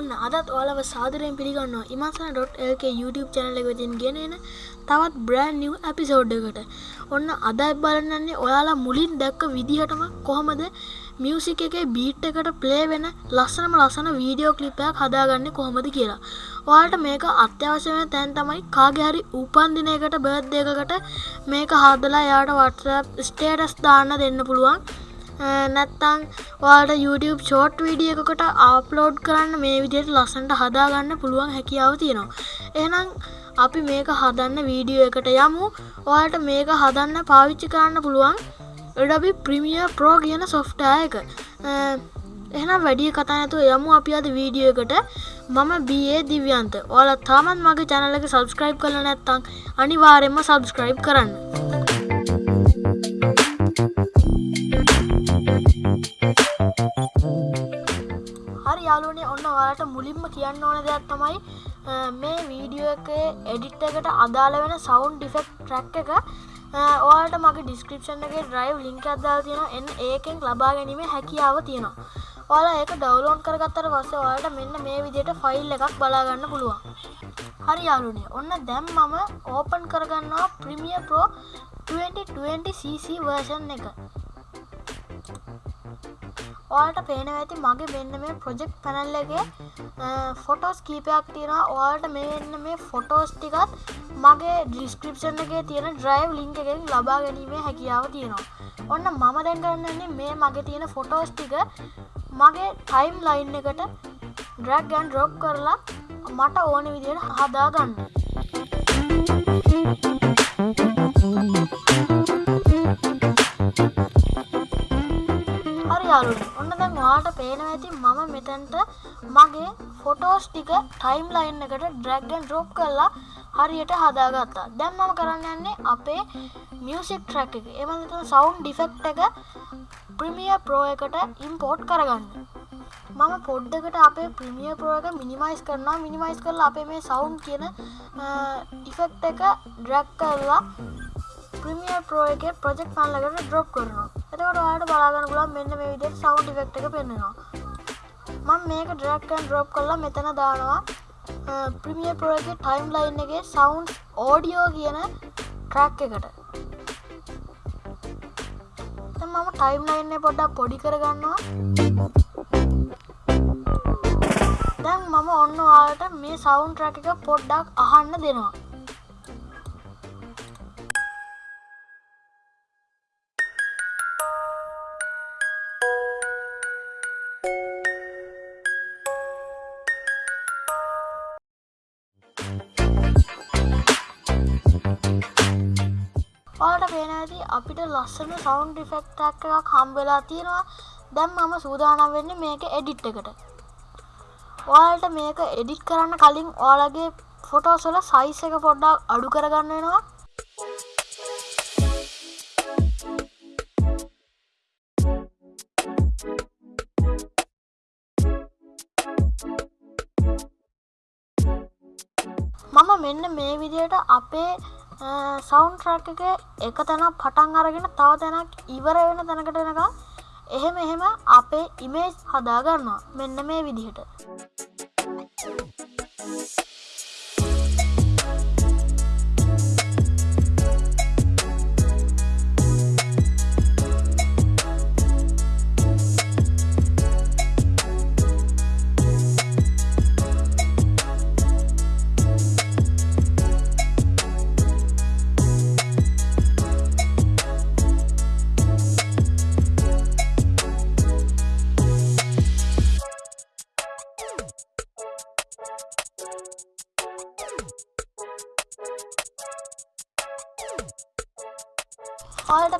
ඔන්න අදත් ඔලව සාදරයෙන් පිළිගන්න ඉමසන.ලක YouTube චැනල එකතින් ගෙනෙන තවත් බ්‍රෑන් නිව් ඇපිසෝඩ්ඩකට ඔන්න අදයි බලන්නන්නේ ඔයාලා මුලින් දැක්ක විදිහටම කොහොමද මියසික එක බීට් එකට ප්ලේ වෙන ලස්සනම ලස්සන වීඩියෝ කලිපයක් හදාගන්න කොහොමද කියලා. ඔයාට මේක අත්‍යවශ්‍යම තැන් තමයි කාගෙහරි උපන්දිනයකට බර්ධයකකට මේක හදලා යාට වටස ස්ටේටස් දාන්න දෙන්න පුළුවන්. නැත්තං වාට YouTube ෂෝට් වීඩිය එකකට ආප්ලෝඩ් කරන්න මේ විදියට ලස්සන්ට හදාගන්න පුළුවන් හැකියාව තියෙනවා. එහනම් අපි මේක හදන්න වීඩියෝ එකට යමු. ඔයාට මේක හදන්න පාවිච්චි කරන්න පුළුවන් එඩබි ප්‍රමිය ප්‍රෝ කියන සොෆ්ටය එක. එහනම් වැඩිය කතානතු යමු අපි අද වීඩියෝ එකට. මම බේ දිව්‍යන්ත. ඕල තාමත් මගේ චැනලක සබස්ක්‍රයිබ් කල නැත්තං අනිවාරෙන්ම සබස්ක්‍රයිබ් කරන්න. යාලුවනේ ඔන්න ඔයාලට මුලින්ම කියන්න ඕන දෙයක් තමයි මේ වීඩියෝ එක එඩිට් එකට අදාළ වෙන සවුන්් ඩිෆෙක්් ට්‍රැක් එක ඔයාට මගේ ඩිස්ක්‍රපෂන් එක ඩ්‍රයිව් ලින්ක් අදදාල් තියෙන එන් ඒකෙන් ලබා ගැනීම හැකියාව තියෙනවා. ඔයාලා ඒක ඩවලෝන් කරගත්තර පස්ස ඔයාට මෙන්න මේ විදියට ෆයිල් එකක් බලාගන්න පුළුවන්. හරි යාලුනේ ඔන්න දැම් මම ඕපන් කරගන්නවා ප්‍රමිය ප්‍රෝ 2020cc වර්ෂන් එක. ඔයාට පේන ඇති මගේ මෙන්න මේ ප්‍රොජෙක්් පැනල්ලගේ ෆොටෝස් කීපයක් තියෙන ඔයාට මෙන්න මේ ෆොටෝස් ටිකත් මගේ ඩිස්ක්‍රපෂන් එකගේ තියෙන ඩ්‍රයිව් ලිංක එකෙන් ලබා ගැනීමේ හැකියාව තියෙනවා. ඔන්න මම දැන්ගන්නන්නේ මේ මගේ තියෙන ෆොටෝස් ටික මගේ ටයිම් ලයින් එකට ඩ්‍රැක්ගන් ඩ්‍රොප් කරලා මට ඕන විදියට හදාගන්න. ඔන්න දැන් වාට පේන ඇති මම මෙතැන්ට මගේ ෆොටෝස් ටික ටයිම් ලයින් එකට ඩ්‍රැග්ගන් ඩ්‍රොප් කරලා හරියට හදාගත්තා. දැම් මම කරන්න යන්නේ අපේ මියසික් ට්‍රැක් එක. එමත සවුන්් ඩිෆෙක්් එක ප්‍රමිය ප්‍රෝ එකට ඉම්පෝට් කරගන්න. මම පොඩ්ඩකට අපේ ප්‍රමිය ප්‍රෝ එක මිනිමයිස් කරනවා. මිනිමයිස් කරලා අපේ මේ සවුන්් කියන ඉෆෙක්් එක ඩ්‍රැක් කරලා ප්‍රමිය ප්‍රෝ එක ප්‍රජෙක්් පන්ලකට ඩ්‍රොප් කරනවා. එතකට ඔයාට බලාගන්න පුලන් මෙන්න මේ විදිහට සවුන්ඩ් ඉෆෙක්ට් එක පෙන්වෙනවා. මම මේක ඩ්‍රැග් ඇන්ඩ් ඩ්‍රොප් කරලා මෙතන දානවා. ප්‍රමිය ප්‍රෝ එකේ ටයිම් ලයින් එකේ සවුන්ඩ් ඕඩියෝ කියන ට්‍රැක් එකට. මම ටයිම් ලයින්න පොඩ්ඩක් පොඩි කරගන්නවා. දැන් මම ඔන්න ඔයාලට මේ සවුන්් ට්‍රැක් එක පොඩ්ඩක් අහන්න දෙනවා. පාට පේන ඇති අපිට ලස්සන සවන්් ඩිෆෙක්ටක් එකක් හම්බෙලා තියෙනවා. දැම් මම සූදානම් වෙන්න මේක එඩිට් එකට. ඔයාලට මේක එඩිට් කරන්න කලින් ඕලගේ ෆොටෝසල සයිස් එක පොඩ්ඩක් අඩු කරගන්න වෙනවා. මම මෙන්න මේ විදියට අපේ සවුන්් ට්‍රක් එක එක තැනක් පටන් අරගෙන තව තැනක් ඉවර වෙන තැනකට වෙනක එහෙම එහෙම අපේ ඉමේජ් හදාගන්නවා. මෙන්න මේ විදිහට. ඔයාලට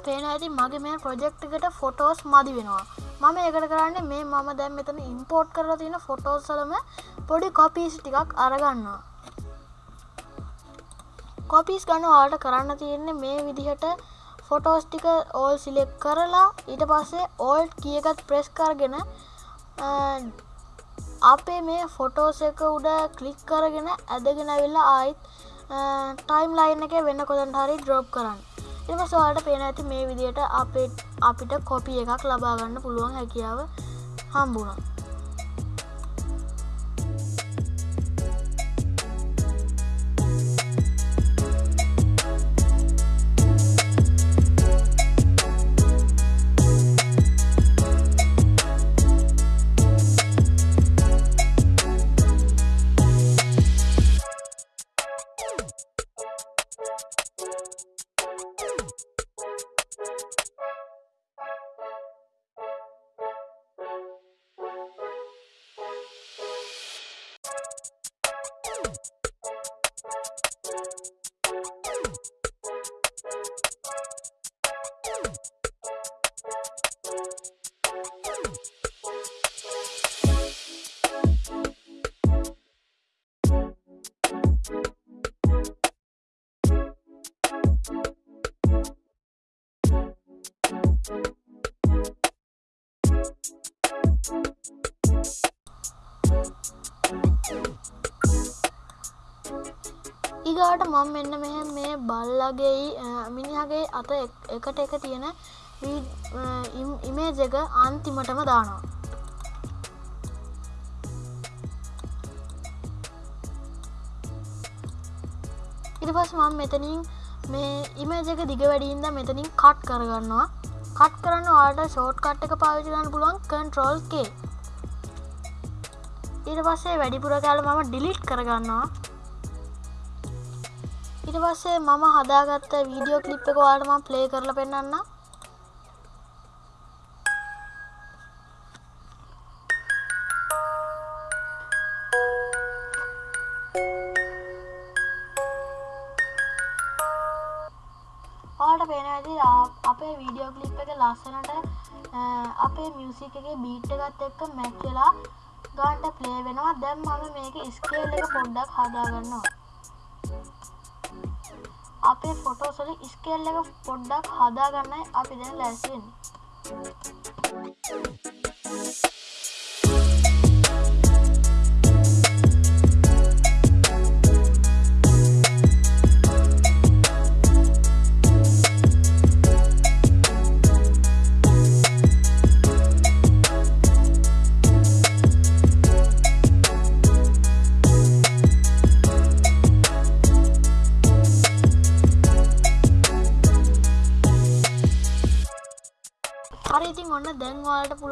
පේන ඇති මගේ මේ ප්‍රොජෙක්් එකට ෆොටෝස් මදි වෙනවා. මම ඒකට කරන්න මේ මම දැම් මෙතන ඉම්පෝර්ට් කරලා තියෙන ෆොටෝසලම පොඩි කොපිස් ටිකක් අරගන්නවා. කොපිස් ගන්න වාට කරන්න තියෙන්නේ මේ විදිහට ෆොටෝස් ටික ඕල් සිලෙක් කරලා ඊට පස්සේ ඕල්ට් කියකත් ප්‍රෙස් කරගෙන අපේ මේ ෆොටෝස එක උඩ කලික් කරගෙන ඇදගෙන වෙල්ලා ආයිත් ටයිම් ලයින් එක වෙන්න කොදන්ට හරි ඩ්‍රෝප් කරන්න. එම සවාට පේන ඇති මේ විදියට අපේ අපිට කොපි එකක් ලබාගන්න පුළුවන් හැකියාව හම්බුණා. ඉගාට මං මෙන්න මෙහ මේ බල්ලගේ මිනිහගේ අත එකට එක තියෙන ඉමේජ එක අන්තිමටම දානවා. ඉට පස් මම් මෙතනින් මේ ඉමේජ එක දිග වැඩින්ද මෙතනින් කට් කරගන්නවා. කට් කරන්න වාට ෂෝට් කට් එක පාවිචගන්න පුළුවන් කන්ට්‍රෝල්ගේ ඊට පස්සේ වැඩිපුර කාල මම ඩිලිට් කරගන්නවා. ඉට පස්සේ මම හදාගත්ත වීඩියෝ කලිප් එක වාටම ප්ලේ කරල පෙන්න්න ඔයාට පේන ඇති අපේ වීඩියෝ කලිප් එක ලස්සනට අපේ මියසික එක බීට් එකත් එක්ක මැච්චලා ගාන්ට ප්ලේ වෙනවා. දැම් මම මේක ස්කේල් එක පොඩ්ඩක් හදාගන්නවා. අපේ ෆොටෝසොල ස්කේල් එක පොඩ්ඩක් හදාගන්නයි අපි දැන් ලැසින් හරි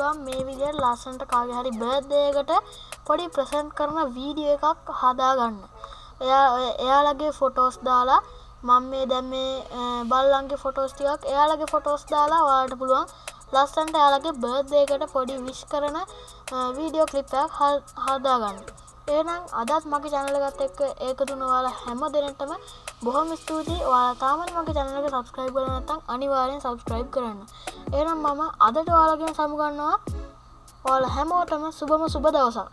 පුළුවන් මේ විදියට ලස්සන්ට කාග හරි බර්ධයකට පොඩි ප්‍රසන්ට් කරන වීඩියෝ එකක් හදාගන්න. එයා එයාලගේ ෆොටෝස් දාලා මං මේ දැම් මේ බල්ලන්ගේ ෆොටෝස් ටිකක් එයාලගේ ෆොටෝස් දාලා වාට පුළුවන් ලස්සන්ට එයාලගේ බර්ධයකට පොඩි විශ් කරන වීඩියෝ කලිප්යක් හදාගන්න. ඒනම් අදත් මගේ චැනලගත් එක්ක ඒකතුනවාලා හැම දෙනටම බොහොම ස්තුතියි. ඔයාලා තාමත් මගේ චැනලක සබස්ක්‍රයිබ් කර නැතම් අනිවාරයෙන් සබස්ක්‍රයිබ් කරන්න. එනම් මම අදට ඔයාලගෙන සමුගන්නවා ඔයාල හැමෝටම සුබම සුබ දවසක්.